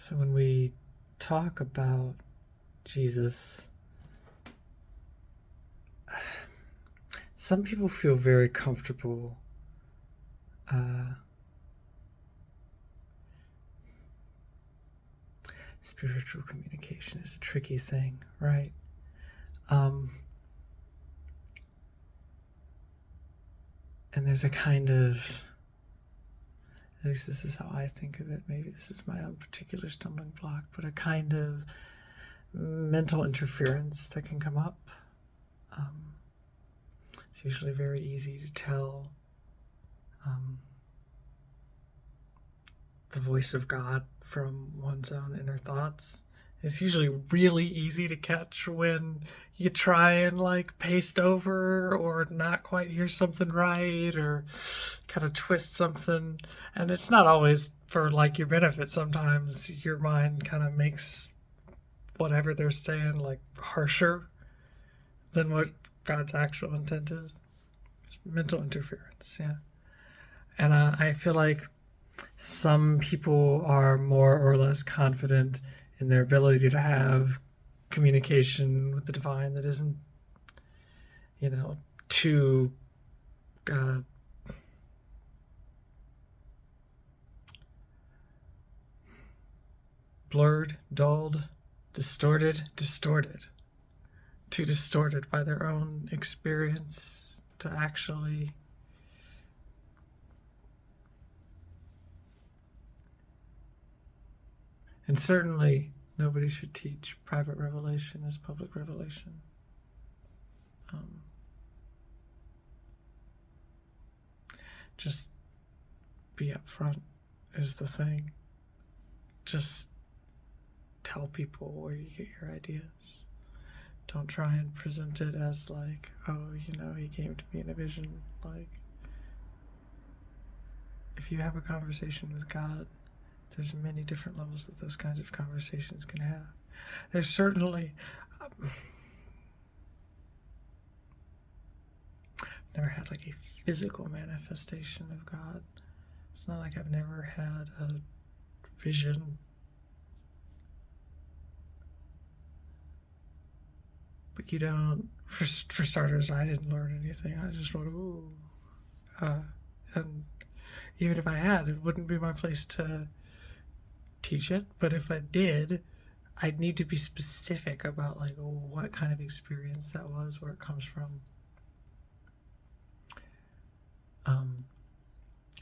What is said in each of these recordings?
So when we talk about Jesus, some people feel very comfortable uh, spiritual communication is a tricky thing, right? Um, and there's a kind of, at least this is how I think of it, maybe this is my own particular stumbling block, but a kind of mental interference that can come up. Um, it's usually very easy to tell um, the voice of God from one's own inner thoughts. It's usually really easy to catch when you try and like paste over or not quite hear something right or kind of twist something. And it's not always for like your benefit. Sometimes your mind kind of makes whatever they're saying like harsher than what God's actual intent is. It's mental interference, yeah. And uh, I feel like some people are more or less confident in their ability to have communication with the divine that isn't, you know, too uh, blurred, dulled, distorted, distorted, too distorted by their own experience to actually And certainly, nobody should teach private revelation as public revelation. Um, just be upfront is the thing. Just tell people where you get your ideas. Don't try and present it as like, oh, you know, he came to me in a vision. Like, if you have a conversation with God, there's many different levels that those kinds of conversations can have. There's certainly. Um, never had like a physical manifestation of God. It's not like I've never had a vision. But you don't, for, for starters, I didn't learn anything. I just went, ooh. Uh, and even if I had, it wouldn't be my place to teach it, but if I did, I'd need to be specific about like what kind of experience that was, where it comes from. Um,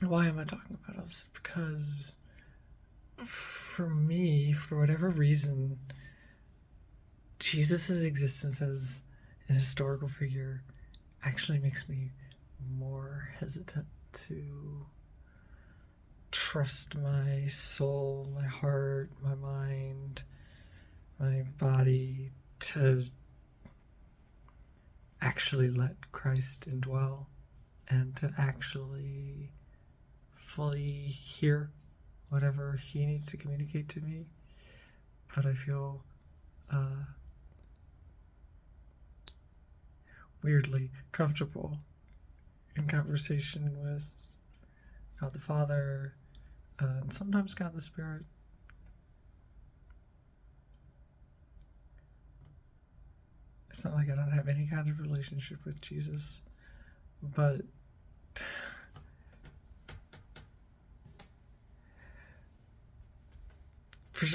why am I talking about this? Because for me, for whatever reason, Jesus' existence as an historical figure actually makes me more hesitant to trust my soul, my heart, my mind, my body to actually let Christ indwell and to actually fully hear whatever he needs to communicate to me. But I feel uh, weirdly comfortable in conversation with God the Father, and sometimes got the Spirit. It's not like I don't have any kind of relationship with Jesus, but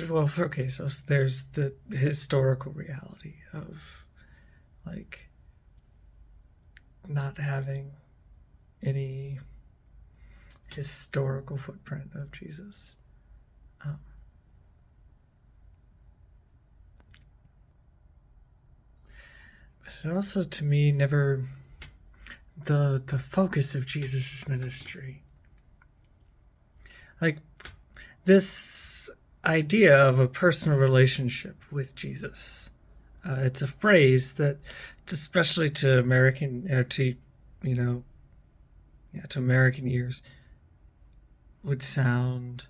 well, okay, so there's the historical reality of like not having any historical footprint of Jesus. Um, but also, to me, never the the focus of Jesus' ministry. Like this idea of a personal relationship with Jesus. Uh, it's a phrase that, especially to American, uh, to you know, yeah, to American ears, would sound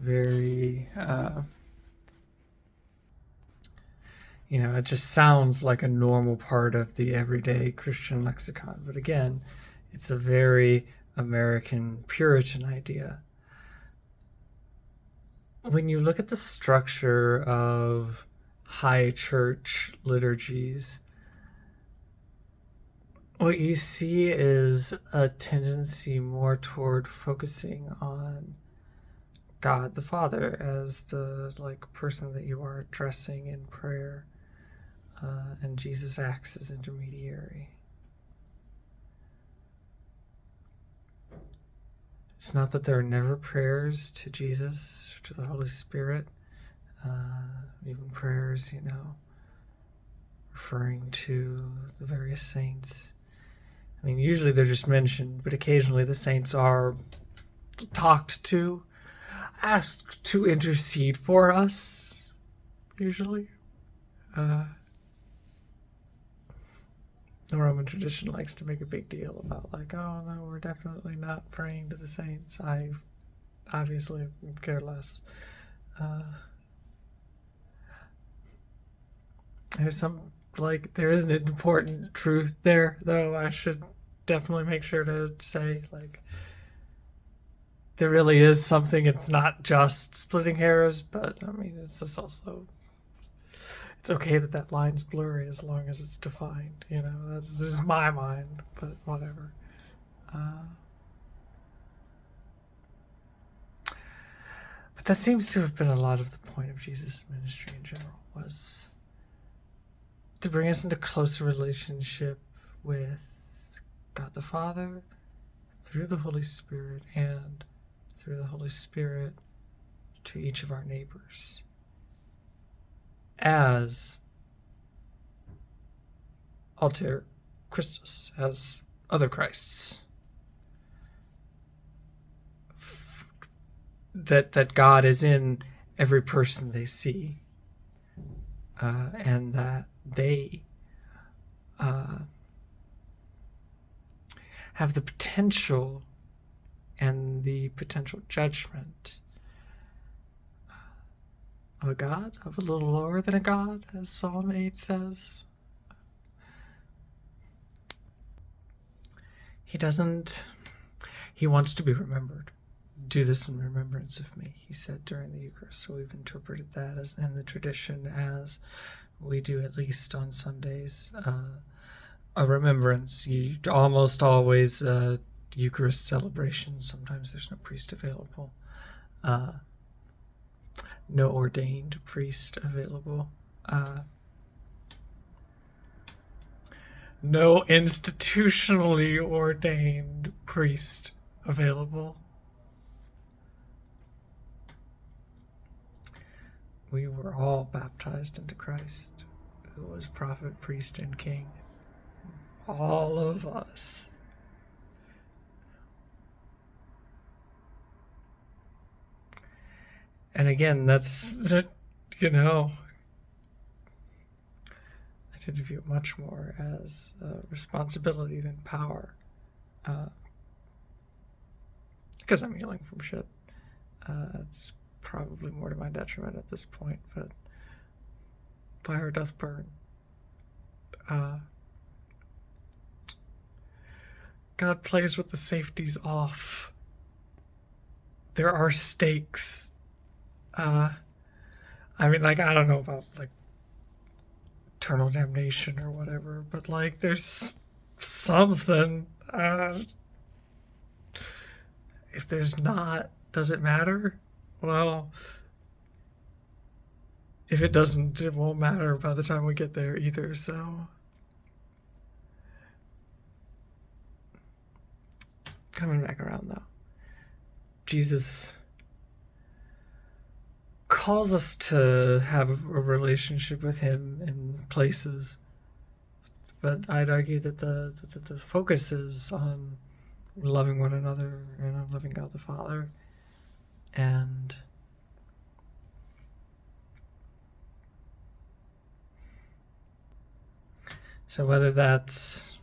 very uh, you know it just sounds like a normal part of the everyday christian lexicon. But again it's a very american puritan idea. When you look at the structure of high church liturgies, what you see is a tendency more toward focusing on God the Father as the like person that you are addressing in prayer, uh, and Jesus acts as intermediary. It's not that there are never prayers to Jesus, to the Holy Spirit, uh, even prayers, you know, referring to the various saints. I mean, usually they're just mentioned, but occasionally the saints are talked to, asked to intercede for us, usually. Uh, the Roman tradition likes to make a big deal about, like, oh no, we're definitely not praying to the saints. I obviously care less. Uh, there's some, like, there is an important truth there, though. I should definitely make sure to say, like, there really is something. It's not just splitting hairs, but I mean, it's just also it's okay that that line's blurry as long as it's defined. You know, that's this is my mind, but whatever. Uh, but that seems to have been a lot of the point of Jesus' ministry in general was to bring us into closer relationship with God the Father through the Holy Spirit and through the Holy Spirit to each of our neighbors as alter Christus, as other Christs. That that God is in every person they see, uh, and that they uh, have the potential and the potential judgment of a god, of a little lower than a god, as Psalm 8 says. He doesn't, he wants to be remembered. Do this in remembrance of me, he said during the Eucharist. So we've interpreted that as in the tradition as we do at least on Sundays. Uh, a remembrance. You almost always uh, Eucharist celebration. Sometimes there's no priest available. Uh, no ordained priest available. Uh, no institutionally ordained priest available. We were all baptized into Christ, who was prophet, priest, and king. All of us. And again, that's, you know, I to view it much more as responsibility than power. Uh, because I'm healing from shit. Uh, it's probably more to my detriment at this point, but fire doth burn. Uh, God plays with the safeties off. There are stakes uh, I mean, like, I don't know about, like, eternal damnation or whatever, but, like, there's something. Uh, if there's not, does it matter? Well, if it doesn't, it won't matter by the time we get there either, so. Coming back around, though. Jesus calls us to have a relationship with him in places but i'd argue that the, the, the focus is on loving one another and on loving god the father and so whether that's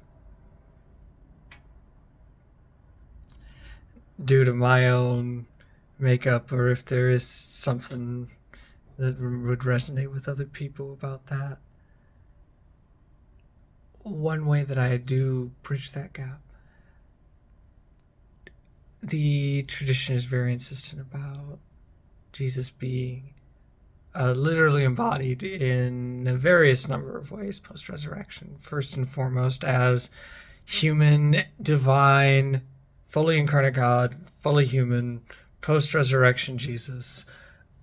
due to my own makeup or if there is something that would resonate with other people about that. One way that I do bridge that gap, the tradition is very insistent about Jesus being uh, literally embodied in a various number of ways post resurrection. First and foremost, as human, divine, fully incarnate God, fully human, post resurrection Jesus,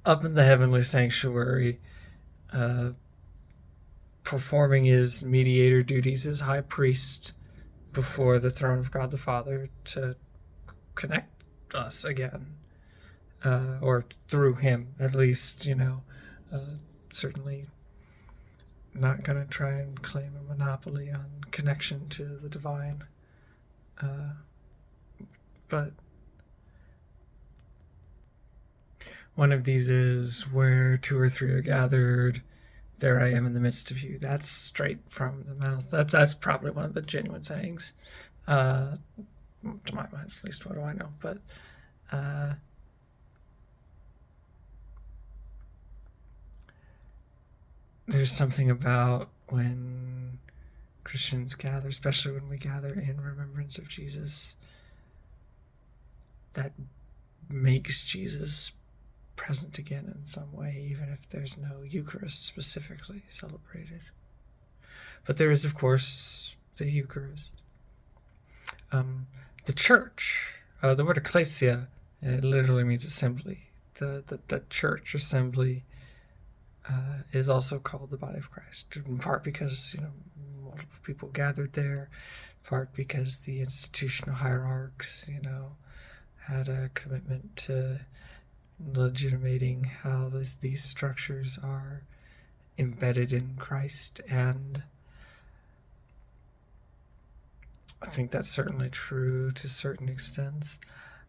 up in the heavenly sanctuary, uh, performing his mediator duties as high priest before the throne of God the Father to connect us again, uh, or through him, at least, you know. Uh, certainly not going to try and claim a monopoly on connection to the divine. Uh, but one of these is where two or three are gathered. There I am in the midst of you. That's straight from the mouth. That's that's probably one of the genuine sayings, uh, to my mind. At least what do I know? But uh, there's something about when Christians gather, especially when we gather in remembrance of Jesus, that makes Jesus present again in some way, even if there's no Eucharist specifically celebrated. But there is, of course, the Eucharist. Um, the church, uh, the word ecclesia, it literally means assembly. The, the, the church assembly uh, is also called the body of Christ, in part because you know multiple people gathered there, in part because the institutional hierarchs, you know, had a commitment to legitimating how this, these structures are embedded in Christ, and I think that's certainly true to certain extents.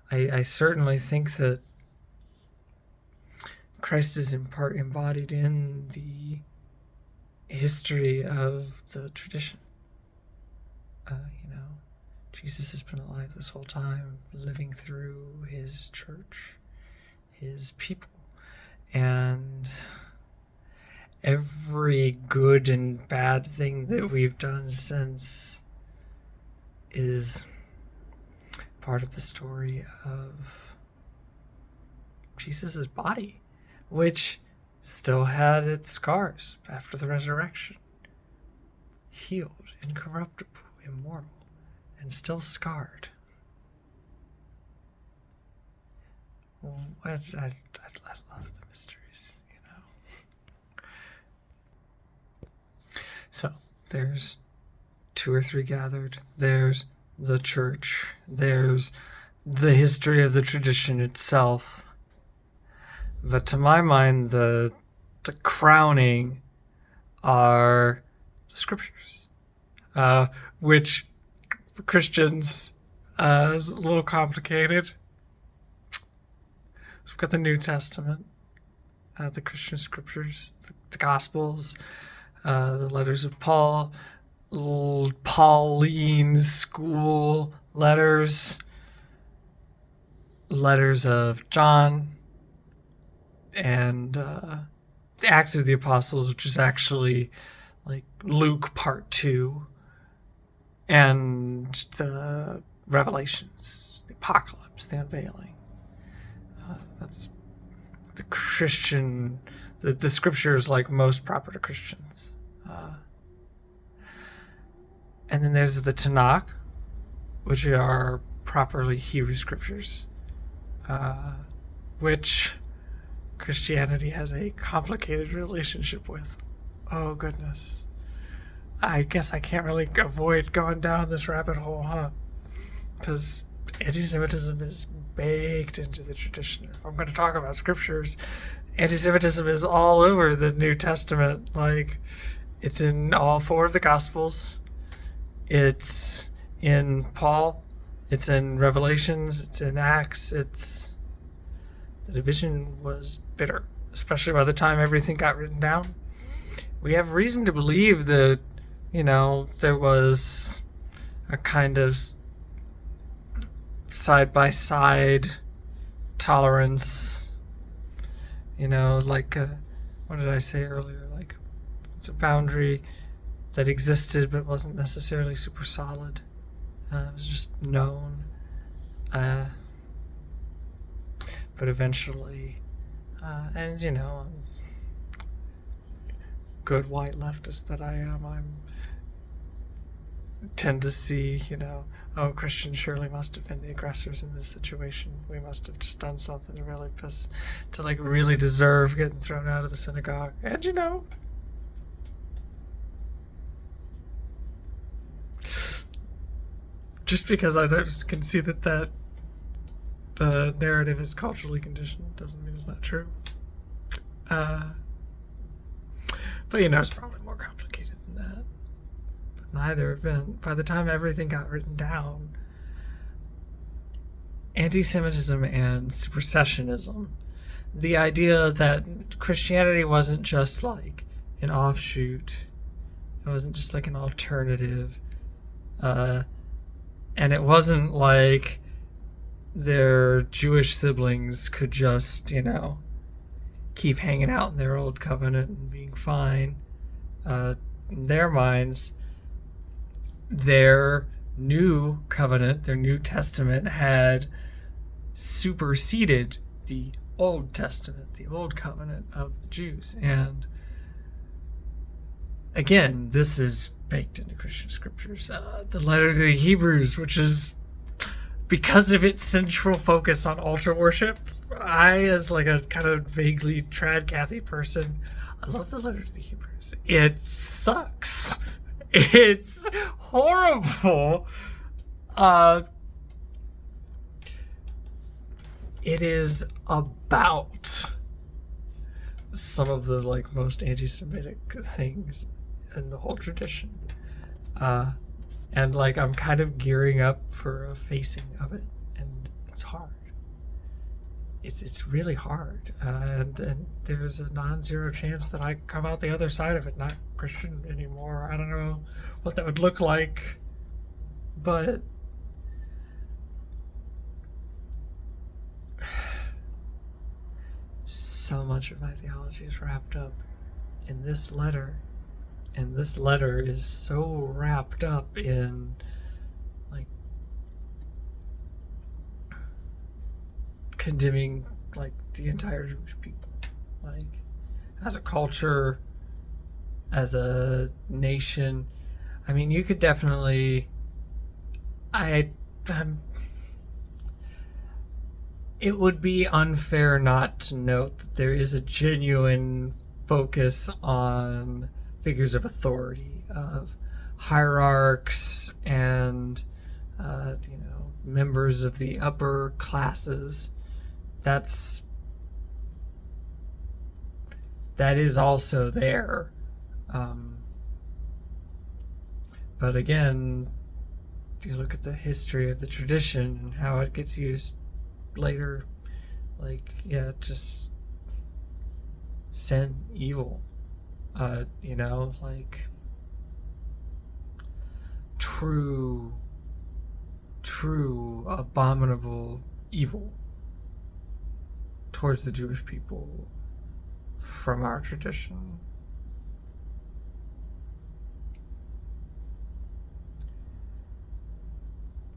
I, I certainly think that Christ is in part embodied in the history of the tradition. Uh, you know, Jesus has been alive this whole time, living through his church, his people. And every good and bad thing that we've done since is part of the story of Jesus' body which still had its scars after the resurrection. Healed, incorruptible, immortal, and still scarred. I, I, I, I love the mysteries, you know. So, there's two or three gathered, there's the church, there's the history of the tradition itself but to my mind, the the crowning are the scriptures, uh, which Christians uh, is a little complicated. So we've got the New Testament, uh, the Christian scriptures, the, the Gospels, uh, the letters of Paul, Pauline school letters, letters of John, and uh, the Acts of the Apostles, which is actually like Luke Part Two, and the Revelations, the Apocalypse, the Unveiling. Uh, that's the Christian, the, the scriptures like most proper to Christians. Uh, and then there's the Tanakh, which are properly Hebrew scriptures, uh, which Christianity has a complicated relationship with. Oh, goodness. I guess I can't really avoid going down this rabbit hole, huh? Because anti Semitism is baked into the tradition. If I'm going to talk about scriptures, anti Semitism is all over the New Testament. Like, it's in all four of the Gospels, it's in Paul, it's in Revelations, it's in Acts, it's the division was bitter, especially by the time everything got written down. We have reason to believe that, you know, there was a kind of side by side tolerance. You know, like, uh, what did I say earlier? Like, it's a boundary that existed but wasn't necessarily super solid. Uh, it was just known. Uh, but eventually Uh, and you know, good white leftist that I am, I'm tend to see, you know, oh, Christians surely must have been the aggressors in this situation. We must have just done something to really piss, to like really deserve getting thrown out of the synagogue. And you know, just because I can see that that uh, narrative is culturally conditioned doesn't mean it's not true. Uh, but you know, it's probably more complicated than that. Neither event, by the time everything got written down, anti Semitism and supersessionism, the idea that Christianity wasn't just like an offshoot, it wasn't just like an alternative, uh, and it wasn't like their Jewish siblings could just, you know, keep hanging out in their old covenant and being fine. Uh, in their minds, their new covenant, their new testament, had superseded the Old Testament, the Old Covenant of the Jews. And again, this is baked into Christian scriptures. Uh, the letter to the Hebrews, which is because of its central focus on altar worship, I, as like a kind of vaguely trad Cathy person, I love the letter to the Hebrews. It sucks. It's horrible. Uh, it is about some of the like most anti-Semitic things in the whole tradition. Uh, and like I'm kind of gearing up for a facing of it, and it's hard. It's it's really hard, uh, and and there's a non-zero chance that I come out the other side of it not Christian anymore. I don't know what that would look like, but so much of my theology is wrapped up in this letter and this letter is so wrapped up in like condemning like the entire Jewish people like as a culture as a nation I mean you could definitely I I'm it would be unfair not to note that there is a genuine focus on figures of authority, of hierarchs and uh, you know members of the upper classes. That's that is also there. Um, but again, you look at the history of the tradition and how it gets used later, like yeah, just sin, evil uh, you know, like true, true abominable evil towards the Jewish people from our tradition.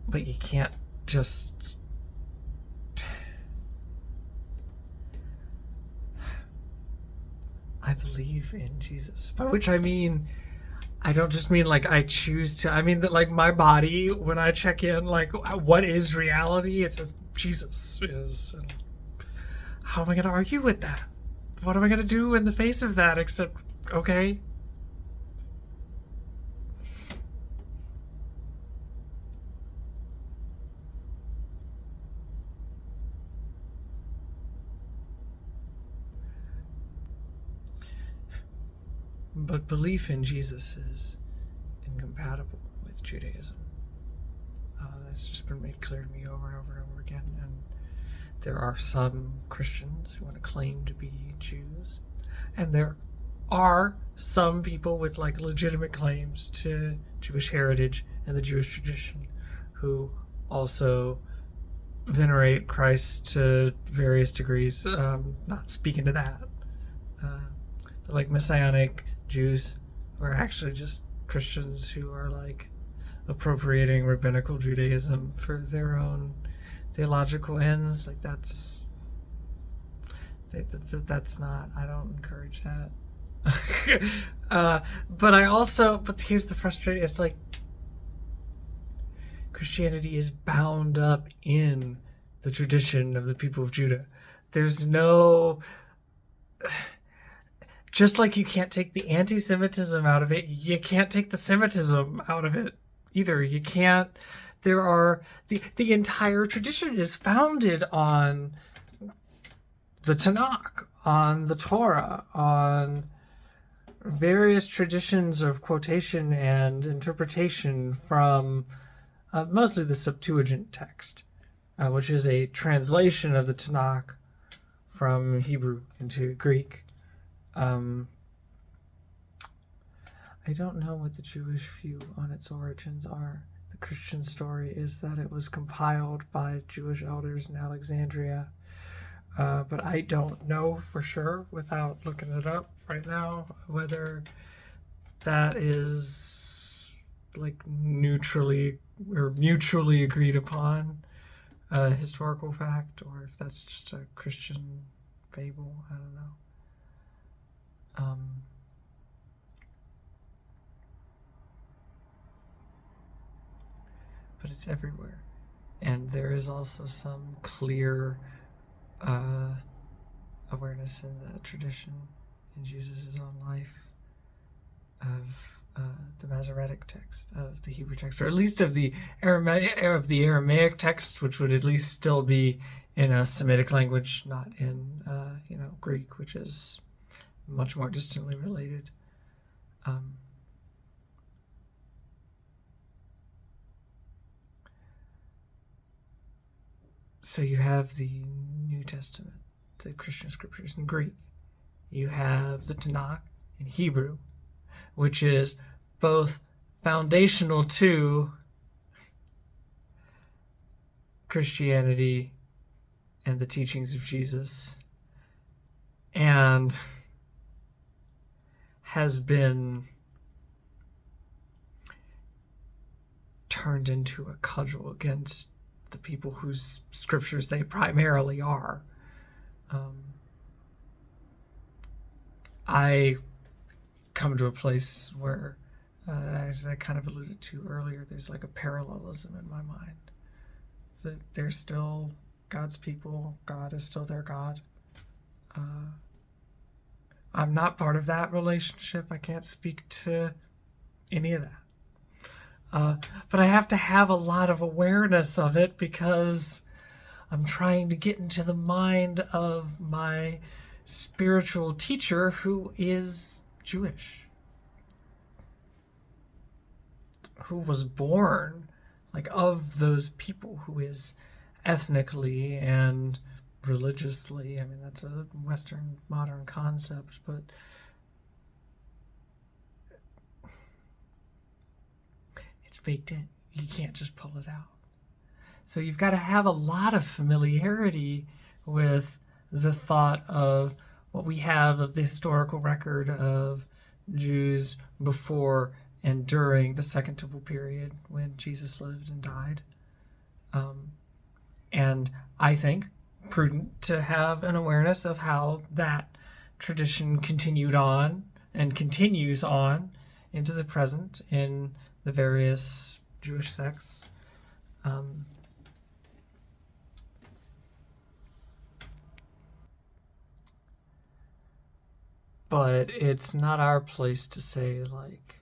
But you can't just I believe in Jesus. By which I mean, I don't just mean like I choose to. I mean that like my body, when I check in, like what is reality? It says Jesus is. And how am I going to argue with that? What am I going to do in the face of that except, okay, But belief in Jesus is incompatible with Judaism. Uh, that's just been made clear to me over and over and over again. And there are some Christians who want to claim to be Jews, and there are some people with like legitimate claims to Jewish heritage and the Jewish tradition who also venerate Christ to various degrees. Um, not speaking to that, uh, like messianic Jews are actually just Christians who are like appropriating rabbinical Judaism for their own theological ends. Like that's that's not. I don't encourage that. uh, but I also. But here's the frustrating. It's like Christianity is bound up in the tradition of the people of Judah. There's no. Just like you can't take the anti Semitism out of it, you can't take the Semitism out of it either. You can't. There are. The, the entire tradition is founded on the Tanakh, on the Torah, on various traditions of quotation and interpretation from uh, mostly the Septuagint text, uh, which is a translation of the Tanakh from Hebrew into Greek. Um, I don't know what the Jewish view on its origins are. The Christian story is that it was compiled by Jewish elders in Alexandria, uh, but I don't know for sure without looking it up right now whether that is like neutrally or mutually agreed upon a historical fact or if that's just a Christian fable. I don't know. Um, but it's everywhere. And there is also some clear uh, awareness in the tradition in Jesus' own life of uh, the Masoretic text of the Hebrew text, or at least of the Aramaic of the Aramaic text, which would at least still be in a Semitic language, not in uh, you know Greek, which is much more distantly related. Um, so you have the New Testament, the Christian scriptures in Greek. You have the Tanakh in Hebrew which is both foundational to Christianity and the teachings of Jesus and has been turned into a cudgel against the people whose scriptures they primarily are. Um, I come to a place where, uh, as I kind of alluded to earlier, there's like a parallelism in my mind. That they're still God's people. God is still their God. Uh, I'm not part of that relationship. I can't speak to any of that. Uh, but I have to have a lot of awareness of it because I'm trying to get into the mind of my spiritual teacher who is Jewish, who was born like of those people, who is ethnically and religiously. I mean, that's a Western modern concept, but baked in. You can't just pull it out. So you've got to have a lot of familiarity with the thought of what we have of the historical record of Jews before and during the Second Temple period when Jesus lived and died. Um, and I think prudent to have an awareness of how that tradition continued on and continues on into the present in the various Jewish sects. Um, but it's not our place to say like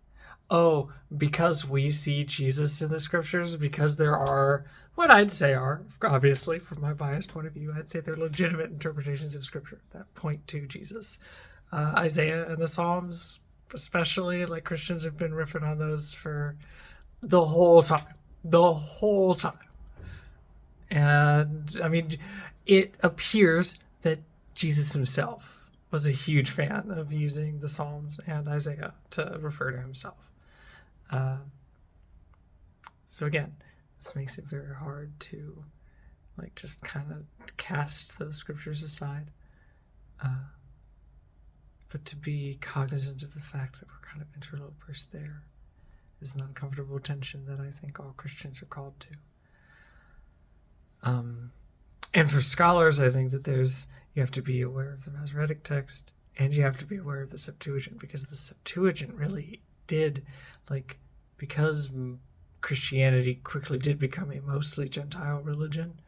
oh because we see jesus in the scriptures because there are what i'd say are obviously from my biased point of view i'd say they're legitimate interpretations of scripture that point to jesus uh, isaiah and the psalms especially like christians have been riffing on those for the whole time the whole time and i mean it appears that jesus himself was a huge fan of using the Psalms and Isaiah to refer to himself. Uh, so again, this makes it very hard to like just kind of cast those scriptures aside. Uh, but to be cognizant of the fact that we're kind of interlopers there is an uncomfortable tension that I think all Christians are called to. Um, and for scholars, I think that there's you have to be aware of the Masoretic text, and you have to be aware of the Septuagint because the Septuagint really did, like, because Christianity quickly did become a mostly Gentile religion.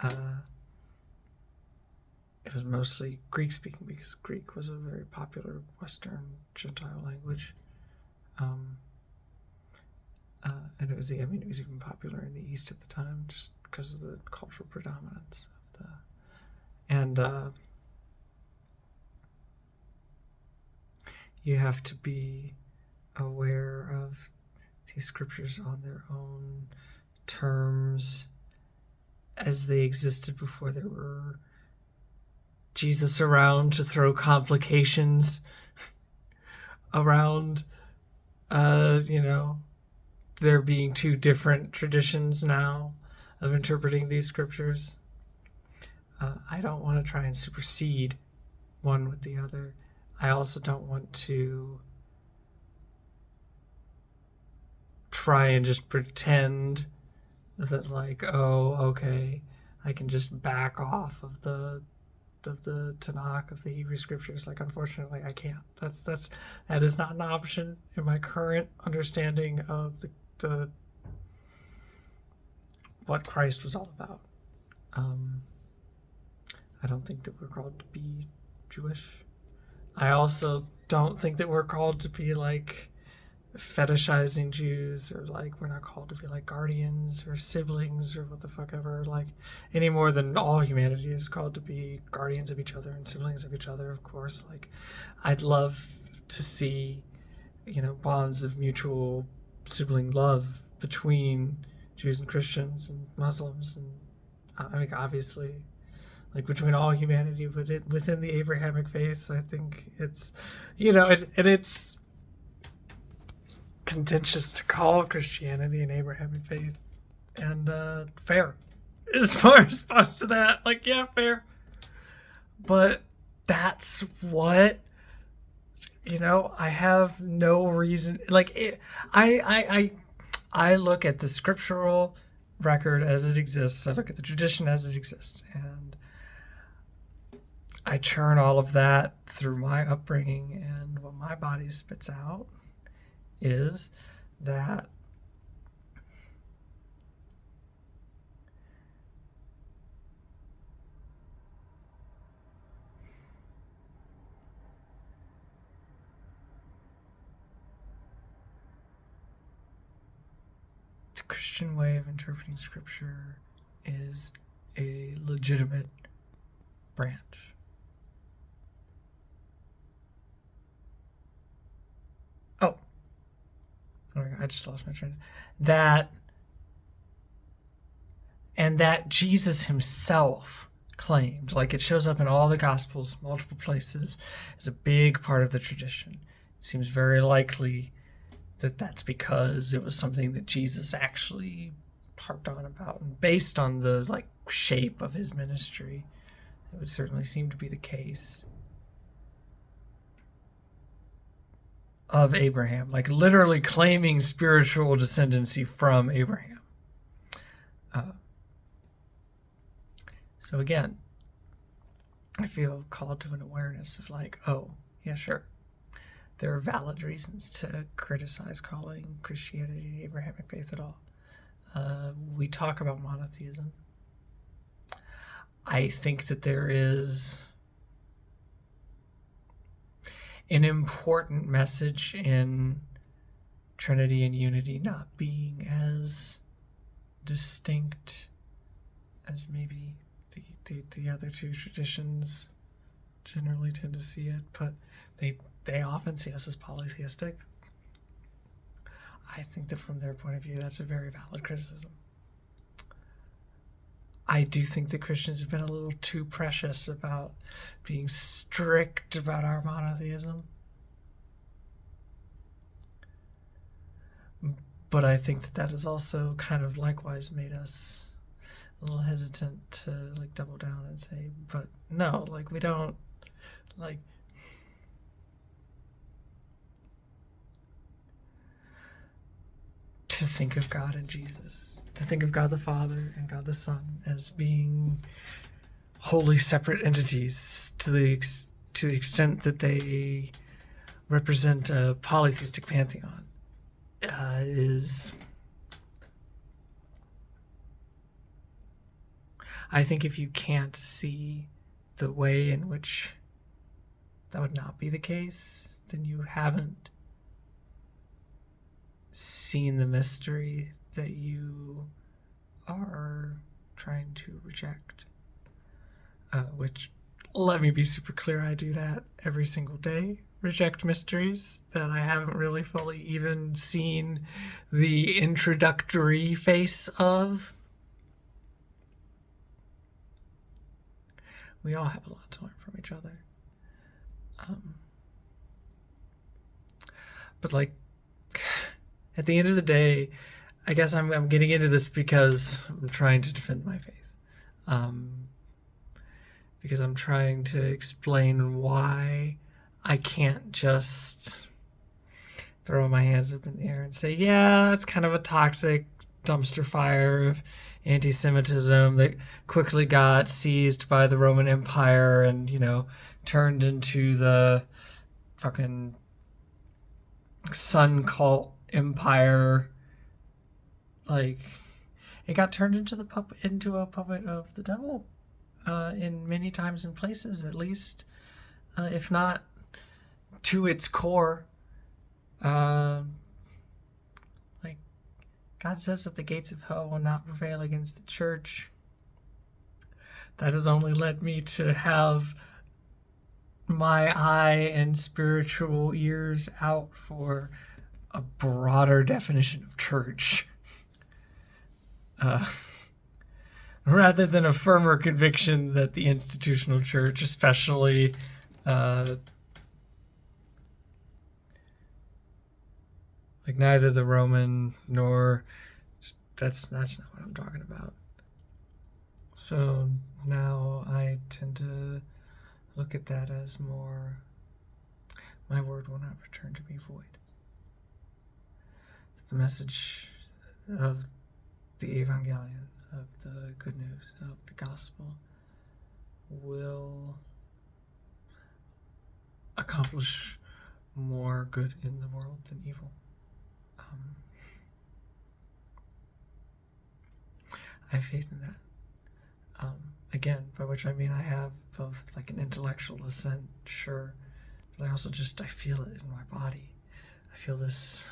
Uh, it was mostly Greek speaking because Greek was a very popular Western Gentile language. Um, uh, and it was the, I mean, it was even popular in the East at the time just because of the cultural predominance of the, and uh, you have to be aware of these scriptures on their own terms as they existed before there were Jesus around to throw complications around, uh, you know, there being two different traditions now of interpreting these scriptures. Uh, I don't want to try and supersede one with the other. I also don't want to try and just pretend that, like, oh, okay, I can just back off of the of the Tanakh of the Hebrew scriptures. Like, unfortunately, I can't. That's that's that is not an option in my current understanding of the, the what Christ was all about. Um, I don't think that we're called to be Jewish. I also don't think that we're called to be like fetishizing Jews or like we're not called to be like guardians or siblings or what the fuck ever like any more than all humanity is called to be guardians of each other and siblings of each other of course. Like I'd love to see you know bonds of mutual sibling love between Jews and Christians and Muslims and I mean obviously like between all humanity but it within the Abrahamic faith I think it's you know it's and it's contentious to call Christianity an Abrahamic faith, and uh, fair is my response to that. Like, yeah, fair, but that's what you know. I have no reason. Like, it, I, I, I, I look at the scriptural record as it exists. I look at the tradition as it exists, and I churn all of that through my upbringing and what my body spits out is that the Christian way of interpreting scripture is a legitimate branch. oh Oh I just lost my train. That and that Jesus himself claimed, like it shows up in all the Gospels, multiple places, is a big part of the tradition. It seems very likely that that's because it was something that Jesus actually harped on about, and based on the like shape of his ministry, it would certainly seem to be the case. Of Abraham, like literally claiming spiritual descendancy from Abraham. Uh, so again, I feel called to an awareness of like, oh, yeah, sure. There are valid reasons to criticize calling Christianity Abrahamic faith at all. Uh, we talk about monotheism. I think that there is an important message in Trinity and Unity not being as distinct as maybe the, the, the other two traditions generally tend to see it, but they they often see us as polytheistic. I think that from their point of view, that's a very valid criticism. I do think that Christians have been a little too precious about being strict about our monotheism. But I think that that has also kind of likewise made us a little hesitant to like double down and say, but no, like we don't like to think of God and Jesus to think of God the Father and God the Son as being wholly separate entities to the ex- to the extent that they represent a polytheistic pantheon uh, is I think if you can't see the way in which that would not be the case, then you haven't seen the mystery that you are trying to reject. Uh, which, let me be super clear, I do that every single day. Reject mysteries that I haven't really fully even seen the introductory face of. We all have a lot to learn from each other. Um, but like, at the end of the day, I guess I'm I'm getting into this because I'm trying to defend my faith. Um, because I'm trying to explain why I can't just throw my hands up in the air and say, yeah, it's kind of a toxic dumpster fire of anti Semitism that quickly got seized by the Roman Empire and, you know, turned into the fucking sun cult empire. Like, it got turned into the puppet into a puppet of the devil, uh, in many times and places, at least, uh, if not to its core. Uh, like, God says that the gates of hell will not prevail against the church. That has only led me to have my eye and spiritual ears out for a broader definition of church. Uh, rather than a firmer conviction that the institutional church, especially uh, like neither the Roman nor that's that's not what I'm talking about. So now I tend to look at that as more my word will not return to me void. The message of the Evangelion, of the good news, of the gospel, will accomplish more good in the world than evil. Um, I have faith in that. Um, again, by which I mean I have both like an intellectual assent, sure, but I also just I feel it in my body. I feel this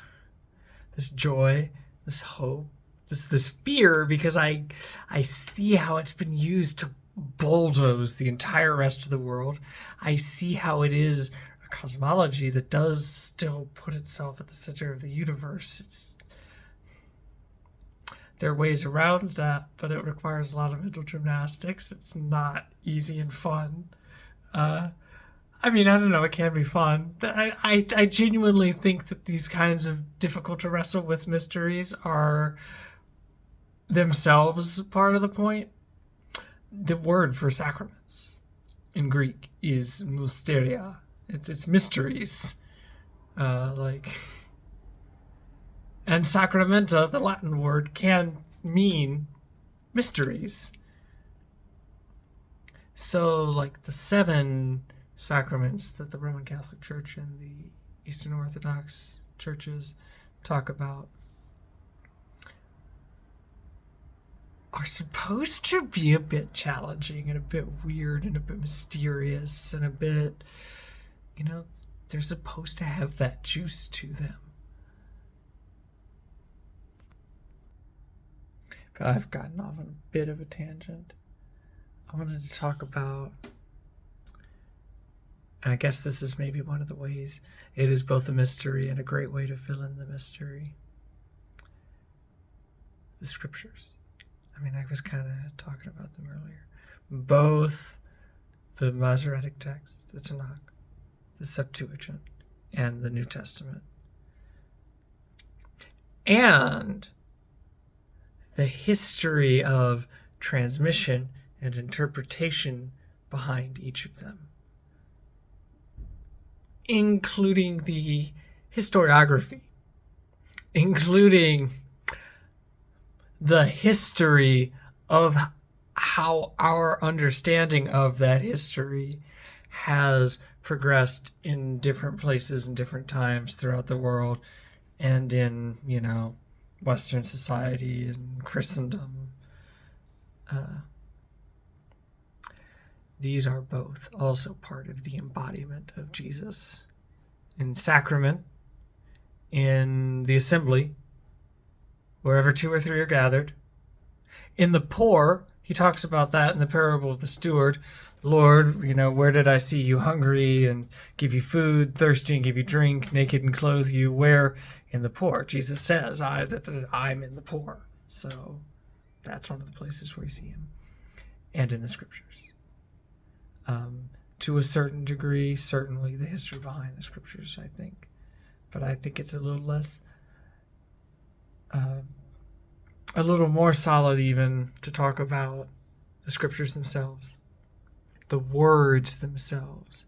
this joy, this hope, this this fear because I I see how it's been used to bulldoze the entire rest of the world. I see how it is a cosmology that does still put itself at the center of the universe. It's there are ways around that, but it requires a lot of mental gymnastics. It's not easy and fun. Uh, I mean, I don't know. It can be fun. I, I, I genuinely think that these kinds of difficult to wrestle with mysteries are themselves part of the point. The word for sacraments in Greek is mysteria. It's it's mysteries. Uh, like and sacramenta, the Latin word, can mean mysteries. So, like the seven sacraments that the Roman Catholic Church and the Eastern Orthodox churches talk about are supposed to be a bit challenging and a bit weird and a bit mysterious and a bit, you know, they're supposed to have that juice to them. I've gotten off on a bit of a tangent. I wanted to talk about, I guess this is maybe one of the ways it is both a mystery and a great way to fill in the mystery. The scriptures. I mean, I was kind of talking about them earlier. Both the Masoretic text, the Tanakh, the Septuagint, and the New Testament. And the history of transmission and interpretation behind each of them, including the historiography, including the history of how our understanding of that history has progressed in different places and different times throughout the world and in, you know, Western society and Christendom. Uh, these are both also part of the embodiment of Jesus in sacrament, in the assembly, wherever two or three are gathered. In the poor, he talks about that in the parable of the steward. Lord, you know, where did I see you hungry and give you food, thirsty and give you drink, naked and clothe you? Where in the poor? Jesus says, I that, that I'm in the poor. So that's one of the places where you see him. And in the scriptures. Um, to a certain degree, certainly the history behind the scriptures, I think. But I think it's a little less, uh, a little more solid even to talk about the scriptures themselves, the words themselves.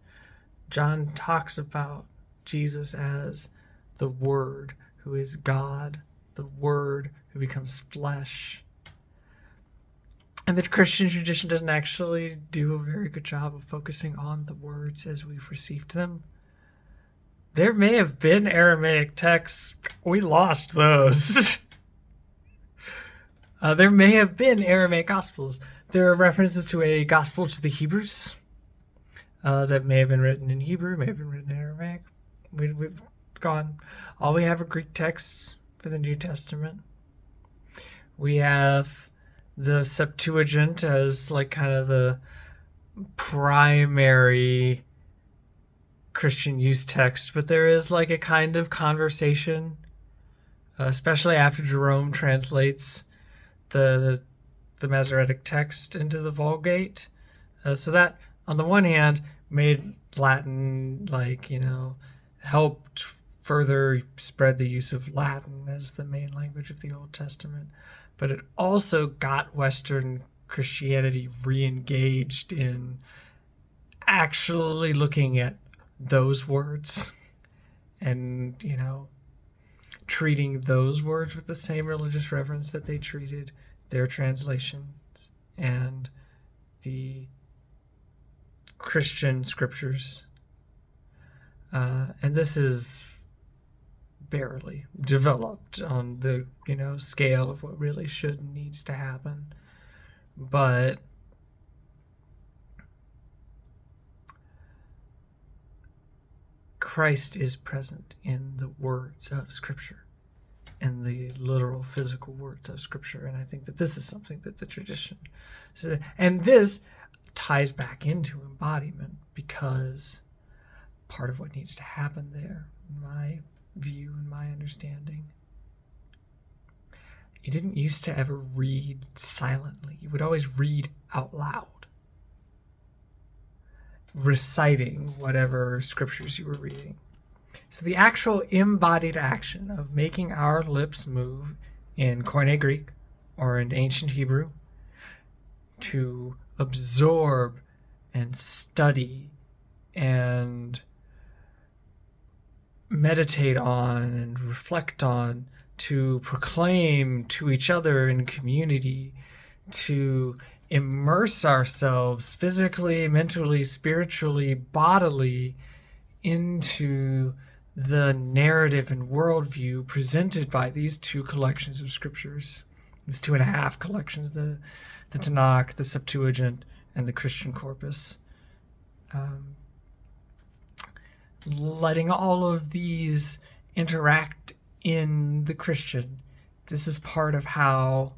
John talks about Jesus as the Word who is God, the Word who becomes flesh and the Christian tradition doesn't actually do a very good job of focusing on the words as we've received them. There may have been Aramaic texts. We lost those. uh, there may have been Aramaic Gospels. There are references to a Gospel to the Hebrews uh, that may have been written in Hebrew, may have been written in Aramaic. We, we've gone. All we have are Greek texts for the New Testament. We have the Septuagint as like kind of the primary Christian use text, but there is like a kind of conversation, especially after Jerome translates the the Masoretic text into the Vulgate. Uh, so that, on the one hand, made Latin like you know helped further spread the use of Latin as the main language of the Old Testament but it also got Western Christianity re engaged in actually looking at those words and, you know, treating those words with the same religious reverence that they treated their translations and the Christian scriptures. Uh, and this is barely developed on the you know scale of what really should and needs to happen but Christ is present in the words of Scripture, in the literal physical words of Scripture. And I think that this is something that the tradition, and this ties back into embodiment because part of what needs to happen there, my view and my understanding. You didn't used to ever read silently. You would always read out loud, reciting whatever scriptures you were reading. So the actual embodied action of making our lips move in Koine Greek or in ancient Hebrew to absorb and study and meditate on and reflect on, to proclaim to each other in community, to immerse ourselves physically, mentally, spiritually, bodily into the narrative and worldview presented by these two collections of scriptures, these two and a half collections, the, the Tanakh, the Septuagint, and the Christian corpus. Um, letting all of these interact in the Christian. This is part of how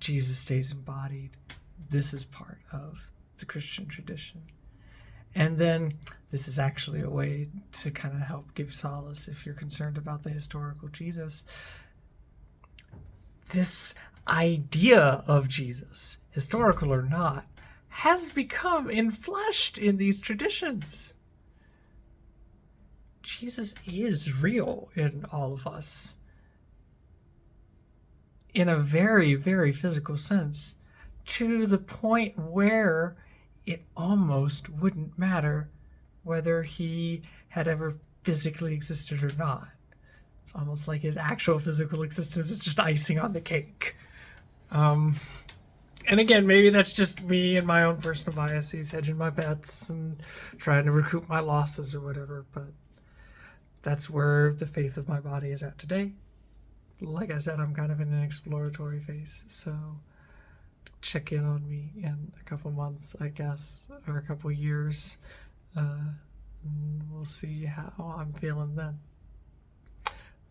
Jesus stays embodied. This is part of the Christian tradition. And then this is actually a way to kind of help give solace if you're concerned about the historical Jesus. This idea of Jesus, historical or not, has become enfleshed in these traditions. Jesus is real in all of us in a very, very physical sense to the point where it almost wouldn't matter whether he had ever physically existed or not. It's almost like his actual physical existence is just icing on the cake. Um, and again, maybe that's just me and my own personal biases, hedging my bets and trying to recoup my losses or whatever. But that's where the faith of my body is at today. Like I said, I'm kind of in an exploratory phase, so check in on me in a couple months, I guess, or a couple years. Uh, we'll see how I'm feeling then.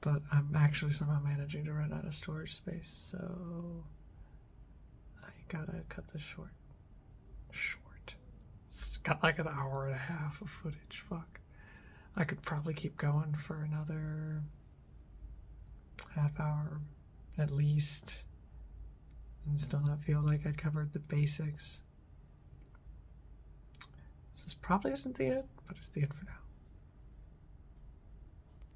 But I'm actually somehow managing to run out of storage space, so I gotta cut this short. Short. It's got like an hour and a half of footage. Fuck. I could probably keep going for another half hour at least and still not feel like I'd covered the basics. This probably isn't the end, but it's the end for now.